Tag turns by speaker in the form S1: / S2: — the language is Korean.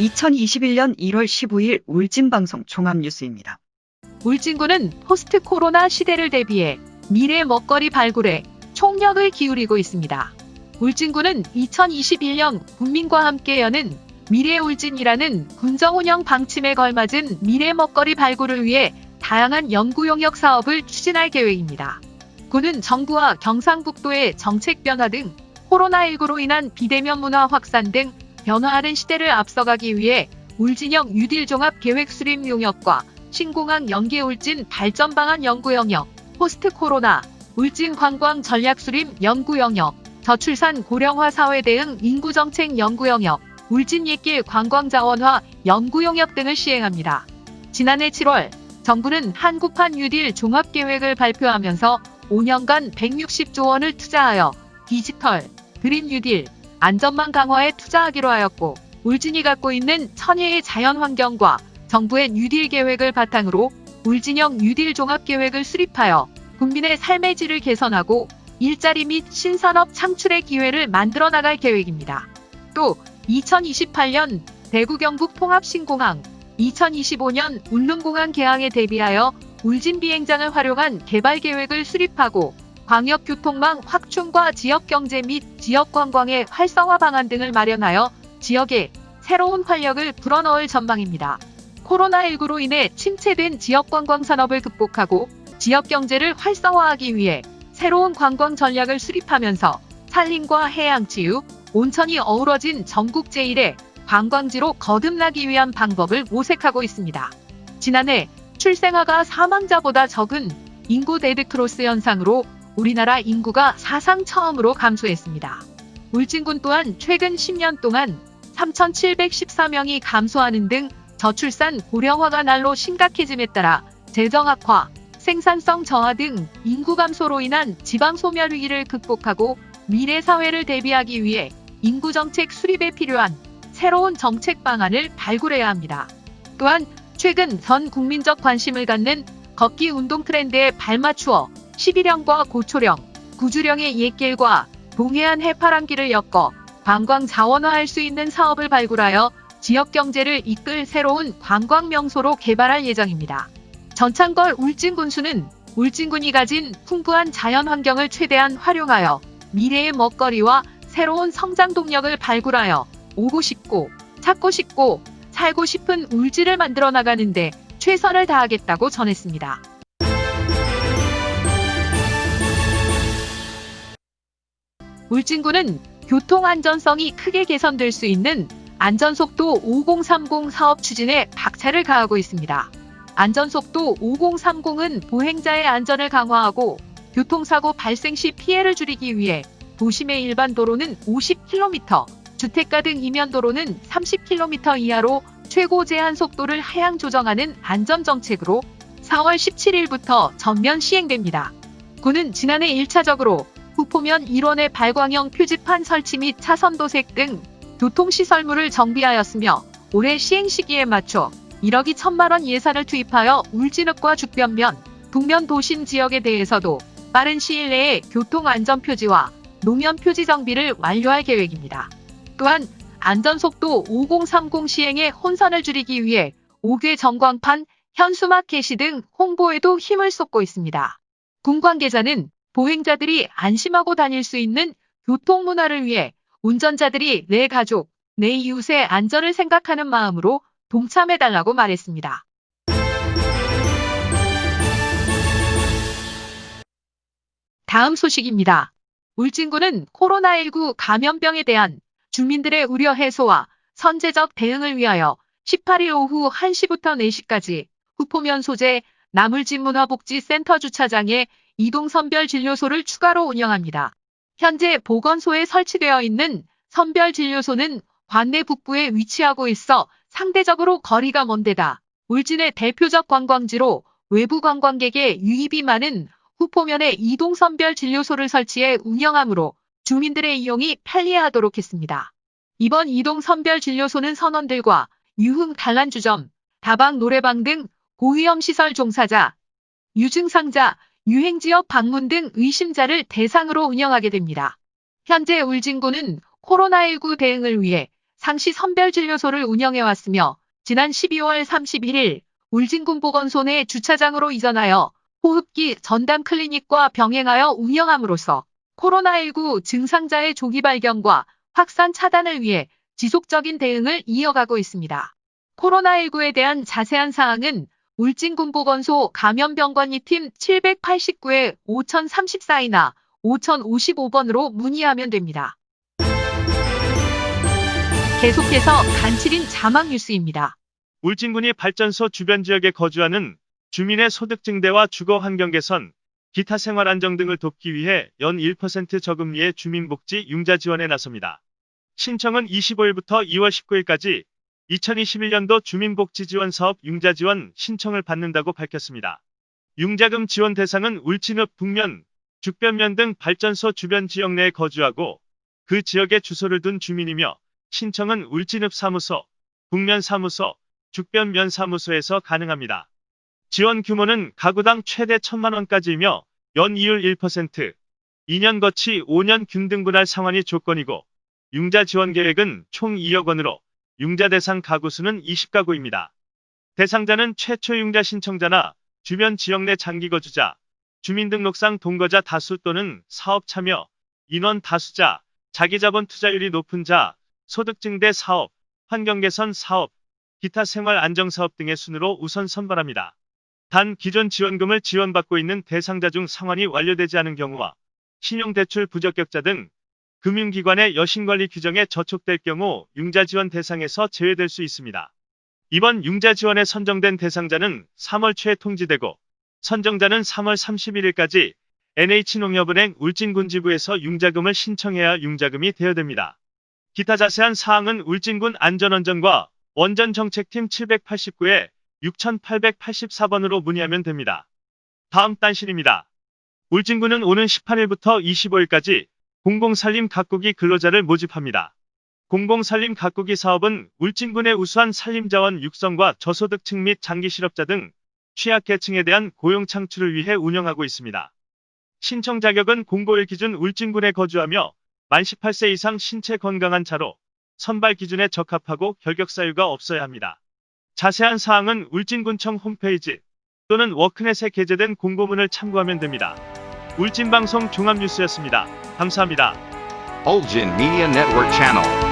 S1: 2021년 1월 15일 울진방송 종합뉴스입니다.
S2: 울진군은 포스트 코로나 시대를 대비해 미래 먹거리 발굴에 총력을 기울이고 있습니다. 울진군은 2021년 국민과 함께 여는 미래 울진이라는 군정 운영 방침에 걸맞은 미래 먹거리 발굴을 위해 다양한 연구 용역 사업을 추진할 계획입니다. 군은 정부와 경상북도의 정책 변화 등 코로나19로 인한 비대면 문화 확산 등 변화하는 시대를 앞서가기 위해 울진형 뉴딜 종합 계획 수립 용역과 신공항 연계 울진 발전 방안 연구 용역, 포스트 코로나, 울진 관광 전략 수립 연구 용역, 저출산 고령화 사회 대응 인구 정책 연구 용역, 울진 옛길 관광 자원화 연구 용역 등을 시행합니다. 지난해 7월 정부는 한국판 뉴딜 종합 계획을 발표하면서 5년간 160조 원을 투자하여 디지털, 그린 뉴딜, 안전망 강화에 투자하기로 하였고 울진이 갖고 있는 천혜의 자연 환경과 정부의 뉴딜 계획을 바탕으로 울진형 뉴딜 종합 계획을 수립하여 국민의 삶의 질을 개선하고 일자리 및 신산업 창출의 기회를 만들어 나갈 계획입니다. 또 2028년 대구 경북 통합 신공항, 2025년 울릉공항 개항에 대비하여 울진 비행장을 활용한 개발 계획을 수립하고 광역교통망 확충과 지역경제 및 지역관광의 활성화 방안 등을 마련하여 지역에 새로운 활력을 불어넣을 전망입니다. 코로나19로 인해 침체된 지역관광 산업을 극복하고 지역경제를 활성화하기 위해 새로운 관광 전략을 수립하면서 산림과 해양치유, 온천이 어우러진 전국 제1의 관광지로 거듭나기 위한 방법을 모색하고 있습니다. 지난해 출생아가 사망자보다 적은 인구 데드크로스 현상으로 우리나라 인구가 사상 처음으로 감소했습니다. 울진군 또한 최근 10년 동안 3,714명이 감소하는 등 저출산 고령화가 날로 심각해짐에 따라 재정 악화, 생산성 저하 등 인구 감소로 인한 지방 소멸 위기를 극복하고 미래 사회를 대비하기 위해 인구 정책 수립에 필요한 새로운 정책 방안을 발굴해야 합니다. 또한 최근 전 국민적 관심을 갖는 걷기 운동 트렌드에 발맞추어 11형과 고초령, 구주령의 옛길과 동해안 해파랑길을 엮어 관광 자원화할 수 있는 사업을 발굴하여 지역 경제를 이끌 새로운 관광 명소로 개발할 예정입니다. 전창걸 울진군수는 울진군이 가진 풍부한 자연 환경을 최대한 활용하여 미래의 먹거리와 새로운 성장 동력을 발굴하여 오고 싶고 찾고 싶고 살고 싶은 울진을 만들어 나가는데 최선을 다하겠다고 전했습니다. 울진군은 교통 안전성이 크게 개선될 수 있는 안전속도 5030 사업 추진에 박차를 가하고 있습니다. 안전속도 5030은 보행자의 안전을 강화하고 교통사고 발생 시 피해를 줄이기 위해 도심의 일반 도로는 50km, 주택가 등 이면 도로는 30km 이하로 최고 제한 속도를 하향 조정하는 안전 정책으로 4월 17일부터 전면 시행됩니다. 군은 지난해 1차적으로 후 포면 1원의 발광형 표지판 설치 및 차선 도색 등 교통시설물을 정비하였으며 올해 시행 시기에 맞춰 1억 2천만 원 예산을 투입하여 울진읍과 죽변면, 북면 도심 지역에 대해서도 빠른 시일 내에 교통안전표지와 노면표지 정비를 완료할 계획입니다. 또한 안전속도 5030 시행의 혼선을 줄이기 위해 5개 전광판, 현수막 게시 등 홍보에도 힘을 쏟고 있습니다. 군 관계자는 보행자들이 안심하고 다닐 수 있는 교통문화를 위해 운전자들이 내 가족, 내 이웃의 안전을 생각하는 마음으로 동참해달라고 말했습니다. 다음 소식입니다. 울진군은 코로나19 감염병에 대한 주민들의 우려 해소와 선제적 대응을 위하여 18일 오후 1시부터 4시까지 후포면 소재 나물진문화복지센터 주차장에 이동선별 진료소를 추가로 운영합니다. 현재 보건소에 설치되어 있는 선별진료소는 관내 북부에 위치하고 있어 상대적으로 거리가 먼 데다 울진의 대표적 관광지로 외부 관광객의 유입이 많은 후포면에 이동선별진료소를 설치해 운영하므로 주민들의 이용이 편리하도록 했습니다. 이번 이동선별진료소는 선원들과 유흥 단란주점, 다방 노래방 등 고위험 시설 종사자, 유증상자, 유행지역 방문 등 의심자를 대상으로 운영하게 됩니다. 현재 울진군은 코로나19 대응을 위해 상시 선별진료소를 운영해왔으며 지난 12월 31일 울진군 보건소 내 주차장으로 이전하여 호흡기 전담 클리닉과 병행하여 운영함으로써 코로나19 증상자의 조기 발견과 확산 차단을 위해 지속적인 대응을 이어가고 있습니다. 코로나19에 대한 자세한 사항은 울진군보건소 감염병관리팀 789에 5034이나 5055번으로 문의하면 됩니다. 계속해서 간칠인 자막 뉴스입니다.
S3: 울진군이 발전소 주변 지역에 거주하는 주민의 소득 증대와 주거 환경 개선, 기타 생활 안정 등을 돕기 위해 연 1% 저금리의 주민복지 융자 지원에 나섭니다. 신청은 25일부터 2월 19일까지 2021년도 주민복지 지원 사업 융자 지원 신청을 받는다고 밝혔습니다. 융자금 지원 대상은 울진읍 북면, 죽변면 등 발전소 주변 지역 내에 거주하고 그 지역에 주소를 둔 주민이며 신청은 울진읍 사무소, 북면 사무소, 죽변면 사무소에서 가능합니다. 지원 규모는 가구당 최대 1천만 원까지이며 연 이율 1%, 2년 거치 5년 균등분할 상환이 조건이고 융자 지원 계획은 총 2억 원으로 융자 대상 가구 수는 20가구입니다. 대상자는 최초 융자 신청자나 주변 지역 내 장기 거주자, 주민등록상 동거자 다수 또는 사업 참여, 인원 다수자, 자기자본 투자율이 높은 자, 소득 증대 사업, 환경 개선 사업, 기타 생활 안정 사업 등의 순으로 우선 선발합니다. 단 기존 지원금을 지원받고 있는 대상자 중 상환이 완료되지 않은 경우와 신용대출 부적격자 등 금융기관의 여신관리 규정에 저촉될 경우 융자 지원 대상에서 제외될 수 있습니다. 이번 융자 지원에 선정된 대상자는 3월 초에 통지되고 선정자는 3월 31일까지 NH농협은행 울진군지부에서 융자금을 신청해야 융자금이 대여됩니다. 기타 자세한 사항은 울진군 안전원전과 원전정책팀 789에 6884번으로 문의하면 됩니다. 다음 단실입니다. 울진군은 오는 18일부터 25일까지 공공살림 가꾸기 근로자를 모집합니다. 공공살림 가꾸기 사업은 울진군의 우수한 산림자원 육성과 저소득층 및 장기 실업자 등 취약계층에 대한 고용 창출을 위해 운영하고 있습니다. 신청 자격은 공고일 기준 울진군에 거주하며 만 18세 이상 신체 건강한 자로 선발 기준에 적합하고 결격 사유가 없어야 합니다. 자세한 사항은 울진군청 홈페이지 또는 워크넷에 게재된 공고문을 참고하면 됩니다. 울진방송 종합뉴스였습니다. 감사합니다.
S4: Ulgin Media Network Channel.